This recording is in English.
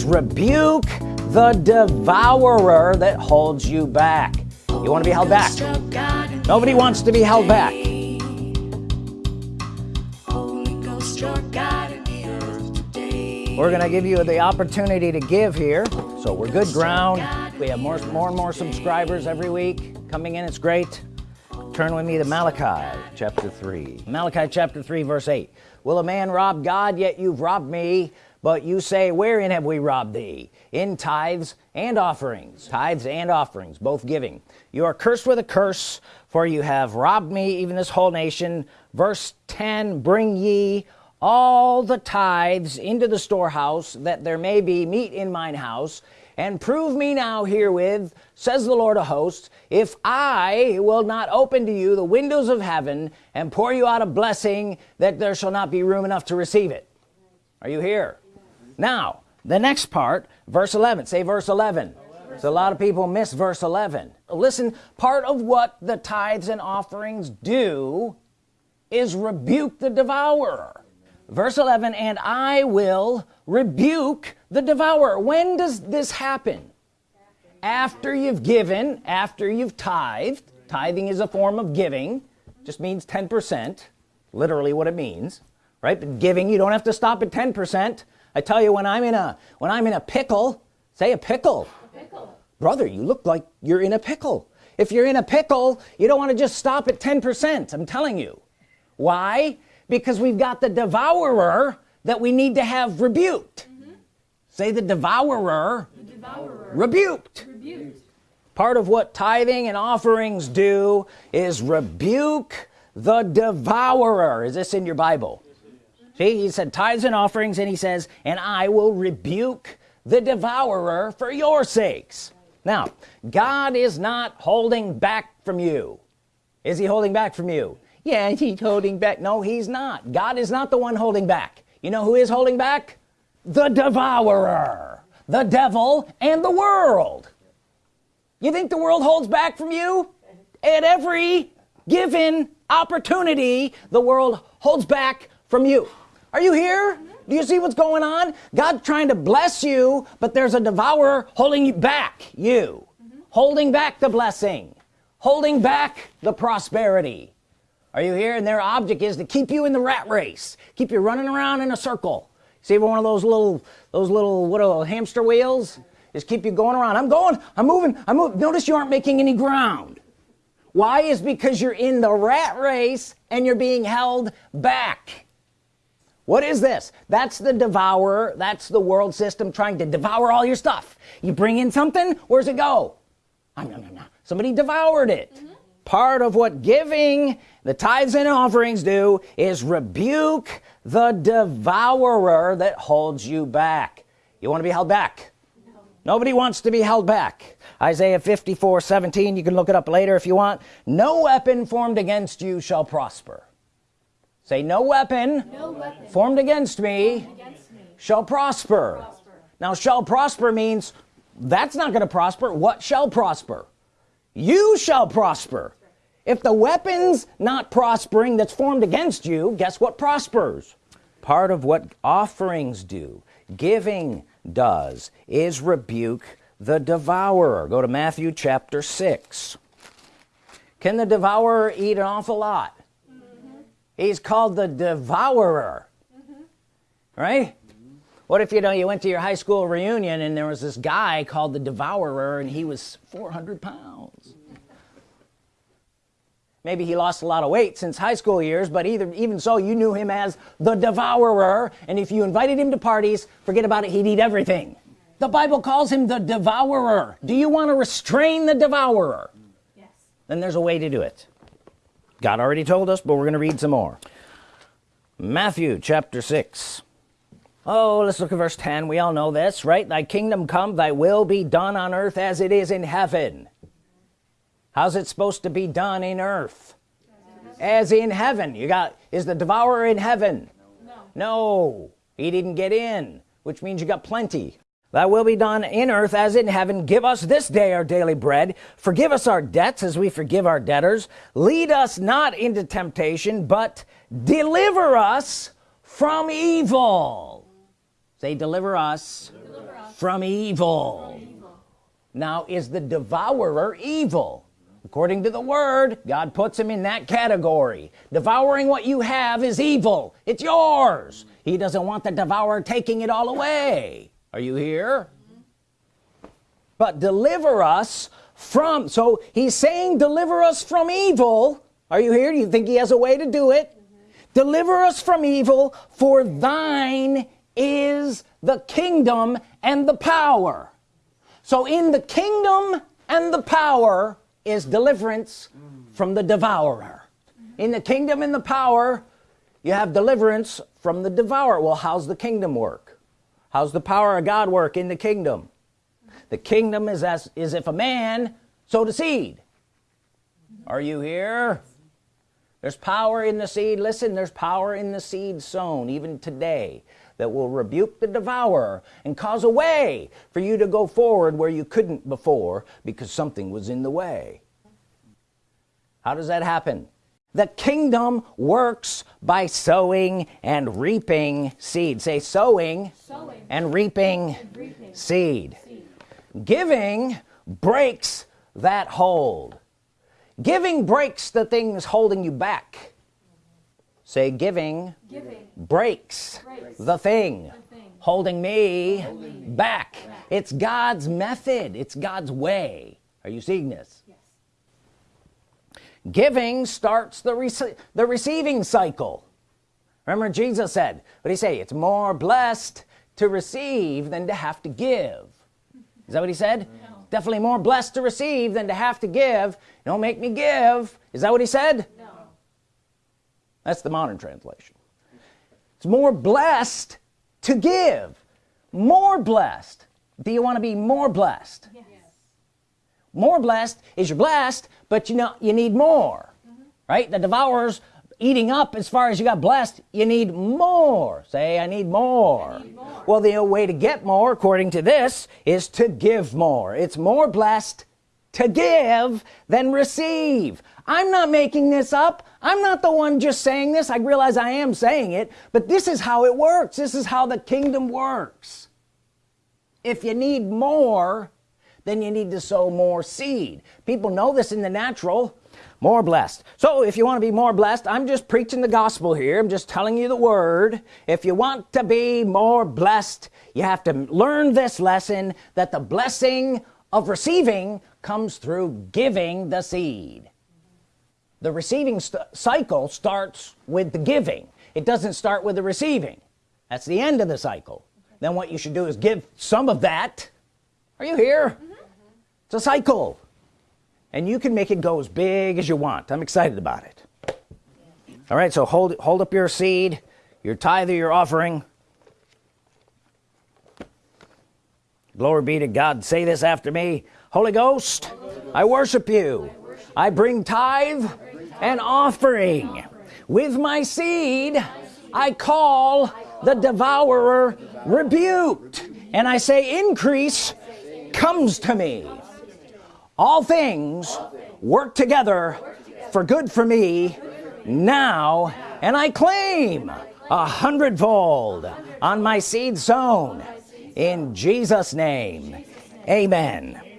6 rebuke the devourer that holds you back. You want to be held back? Nobody wants to be held back. We're gonna give you the opportunity to give here. So we're good ground. We have more more and more subscribers every week. Coming in it's great. Turn with me to Malachi chapter 3 Malachi chapter 3 verse 8 will a man rob God yet you've robbed me but you say wherein have we robbed thee? In tithes and offerings. Tithes and offerings both giving. You are cursed with a curse for you have robbed me even this whole nation. Verse 10 bring ye all the tithes into the storehouse that there may be meat in mine house. And prove me now herewith says the Lord of hosts if I will not open to you the windows of heaven and pour you out a blessing that there shall not be room enough to receive it. Are you here now the next part verse 11 say verse 11 so a lot of people miss verse 11 listen part of what the tithes and offerings do is rebuke the devourer. Verse 11 and I will rebuke the devourer. When does this happen? After you've given after you've tithed. Tithing is a form of giving. Just means 10% literally what it means right? But giving you don't have to stop at 10% I tell you when I'm in a when I'm in a pickle say a pickle, a pickle. brother you look like you're in a pickle if you're in a pickle you don't want to just stop at 10% I'm telling you why because we've got the devourer that we need to have rebuked mm -hmm. say the devourer, the devourer. Rebuked. rebuked part of what tithing and offerings do is rebuke the devourer is this in your Bible he said tithes and offerings and he says and I will rebuke the devourer for your sakes. Now God is not holding back from you. Is he holding back from you? Yeah he's holding back. No he's not. God is not the one holding back. You know who is holding back? The devourer the devil and the world. You think the world holds back from you? At every given opportunity the world holds back from you are you here? Do you see what's going on? God's trying to bless you but there's a devourer holding you back you. Holding back the blessing. Holding back the prosperity. Are you here? And their object is to keep you in the rat race. Keep you running around in a circle. See one of those little those little what are hamster wheels? Is keep you going around. I'm going I'm moving I'm moving notice you aren't making any ground. Why? Is because you're in the rat race and you're being held back what is this? That's the devourer. That's the world system trying to devour all your stuff. You bring in something where's it go? Oh, no, no, no. somebody devoured it. Mm -hmm. part of what giving the tithes and offerings do is rebuke the devourer that holds you back. You want to be held back? No. nobody wants to be held back. Isaiah 54 17 you can look it up later if you want. No weapon formed against you shall prosper say no weapon, no weapon formed, against me, formed against me shall prosper. prosper. Now shall prosper means that's not going to prosper. What shall prosper? You shall prosper. If the weapons not prospering that's formed against you guess what prospers? Part of what offerings do giving does is rebuke the devourer. Go to Matthew chapter 6 can the devourer eat an awful lot he's called the devourer. Mm -hmm. right? What if you know you went to your high school reunion and there was this guy called the devourer and he was 400 pounds? Maybe he lost a lot of weight since high school years but either even so you knew him as the devourer. And if you invited him to parties forget about it he'd eat everything. The Bible calls him the devourer. Do you want to restrain the devourer? Yes. Then there's a way to do it God already told us but we're gonna read some more. Matthew chapter 6 oh let's look at verse 10 we all know this right? Thy kingdom come thy will be done on earth as it is in heaven. How's it supposed to be done in earth? As in heaven. You got is the devourer in heaven? No, no. He didn't get in which means you got plenty thy will be done in earth as in heaven. Give us this day our daily bread. Forgive us our debts as we forgive our debtors. Lead us not into temptation but deliver us from evil. Say deliver us, deliver us from evil. Now is the devourer evil? According to the word God puts him in that category. Devouring what you have is evil. It's yours. He doesn't want the devourer taking it all away are you here? But deliver us from so he's saying deliver us from evil. Are you here? Do you think he has a way to do it? Mm -hmm. deliver us from evil for thine is the kingdom and the power. So in the kingdom and the power is deliverance from the devourer. In the kingdom and the power you have deliverance from the devourer. Well how's the kingdom work how's the power of God work in the kingdom? The kingdom is as is if a man sowed a seed. Are you here? There's power in the seed. Listen there's power in the seed sown even today that will rebuke the devourer and cause a way for you to go forward where you couldn't before because something was in the way. How does that happen the kingdom works by sowing and reaping seed say sowing, sowing. And, reaping and reaping seed. seed giving breaks that hold giving breaks the things holding you back say giving, giving. Breaks, breaks, the thing, the thing. holding me, holding back. back it's God's method it's God's way are you seeing this. Giving starts the rece the receiving cycle. Remember Jesus said what he say? It's more blessed to receive than to have to give. Is that what he said? No. definitely more blessed to receive than to have to give. Don't make me give. Is that what he said? No. that's the modern translation. It's more blessed to give. More blessed. Do you want to be more blessed? Yes. More blessed is you're blessed but you know you need more mm -hmm. right? The devourers eating up as far as you got blessed you need more. Say I need more, I need more. well the way to get more according to this is to give more. It's more blessed to give than receive. I'm not making this up. I'm not the one just saying this. I realize I am saying it but this is how it works. This is how the kingdom works. If you need more then you need to sow more seed. People know this in the natural. More blessed. So if you want to be more blessed I'm just preaching the gospel here. I'm just telling you the word. If you want to be more blessed you have to learn this lesson that the blessing of receiving comes through giving the seed. The receiving st cycle starts with the giving. It doesn't start with the receiving. That's the end of the cycle. Then what you should do is give some of that. Are you here. It's a cycle. And you can make it go as big as you want. I'm excited about it. All right so hold hold up your seed. Your tithe or your offering. Glory be to God. Say this after me. Holy Ghost I worship you. I bring tithe and offering. With my seed I call the devourer rebuked and I say increase comes to me all things work together for good for me now and I claim a hundredfold on my seed sown in Jesus name. Amen